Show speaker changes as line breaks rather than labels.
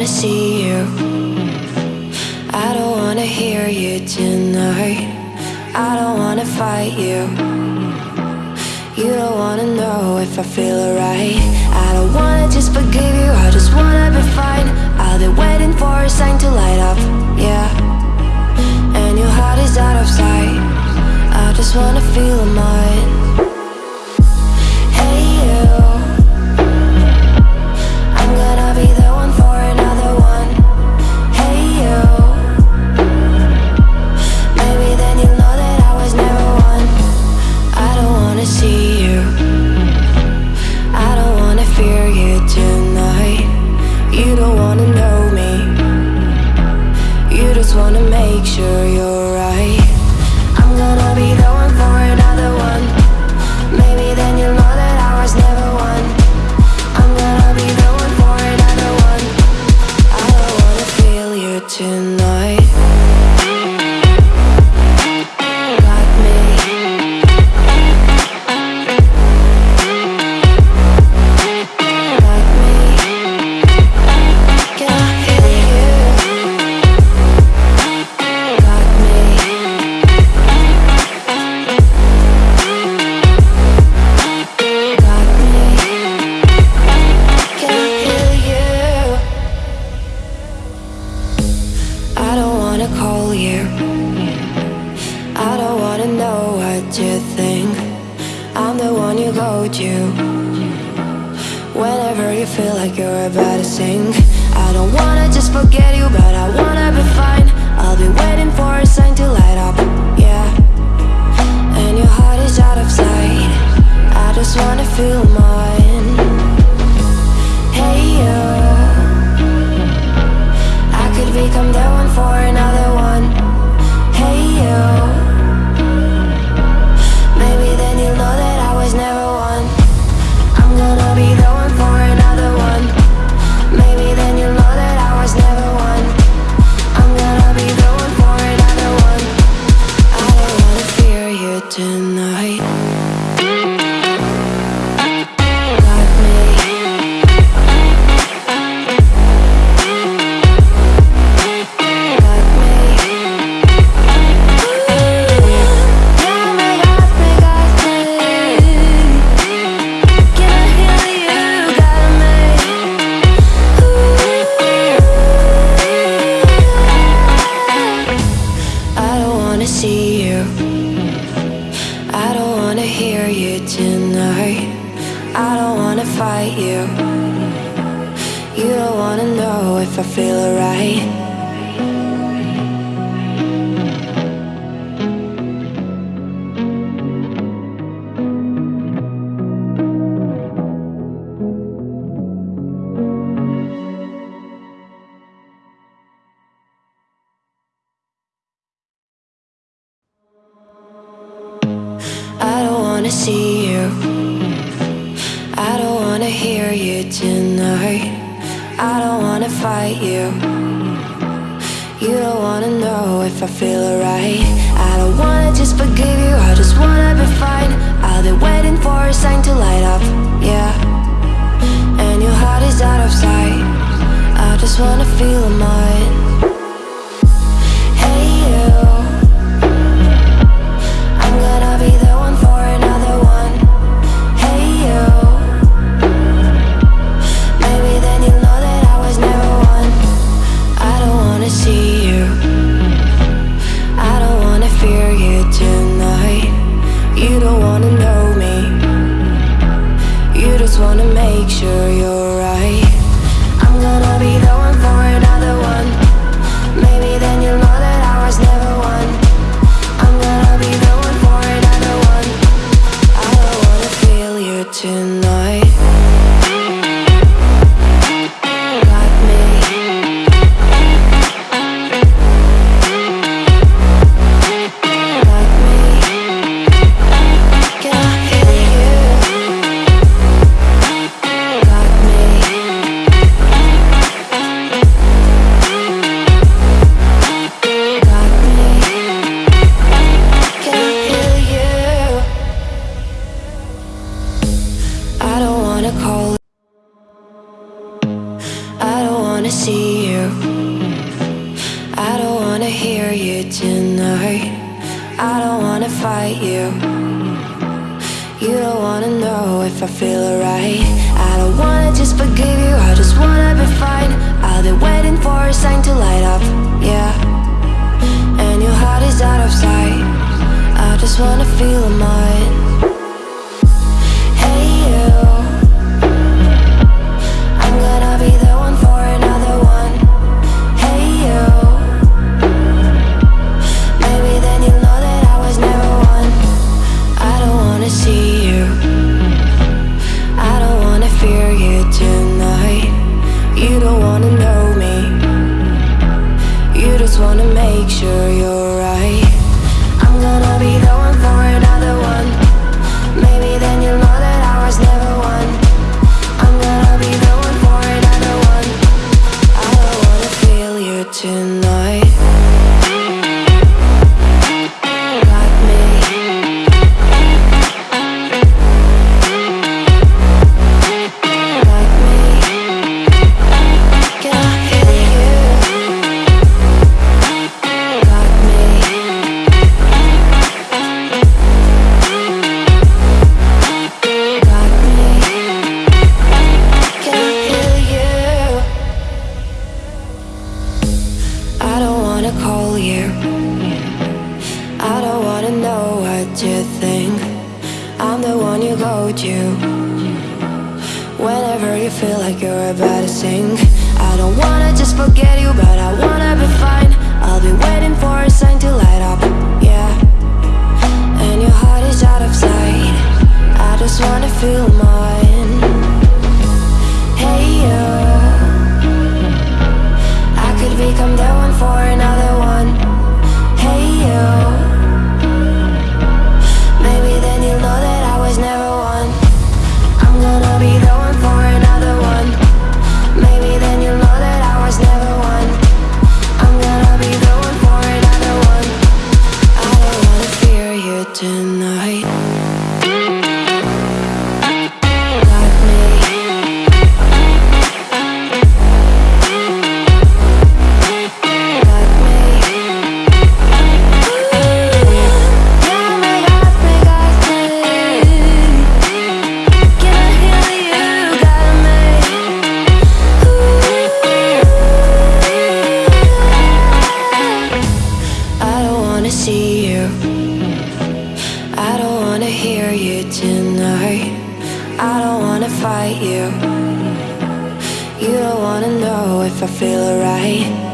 wanna see you. I don't wanna hear you tonight. I don't wanna fight you. You don't wanna know if I feel alright. I don't wanna make sure you're you. Whenever you feel like you're about to sink. I don't wanna just forget you, but I wanna be fine. I'll be waiting for a sign to light up, yeah. And your heart is out of sight. I just wanna feel more. fight you. You don't wanna know if I feel alright. I don't wanna see you. tonight. I don't wanna fight you. You don't wanna know if I feel alright. I don't wanna just forgive you, I just wanna be fine. I'll be waiting for a sign to light up, yeah. And your heart is out of sight. I just wanna feel mine. picture. Fight you. You don't wanna know if I feel alright. I don't wanna just forgive you, I just wanna be fine. I'll be waiting for a sign to light up, yeah. And your heart is out of sight. I just wanna feel mine. I'm you. Whenever you feel like you're about to sink. I don't wanna just forget you, but I wanna be fine. I'll be waiting for a sign to light up, yeah. And your heart is out of sight. I just wanna feel mine. Hey, you. I could become the one for another one. You. You don't wanna know if I feel alright.